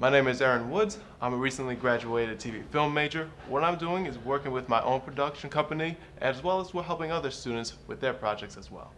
My name is Aaron Woods. I'm a recently graduated TV film major. What I'm doing is working with my own production company as well as we're helping other students with their projects as well.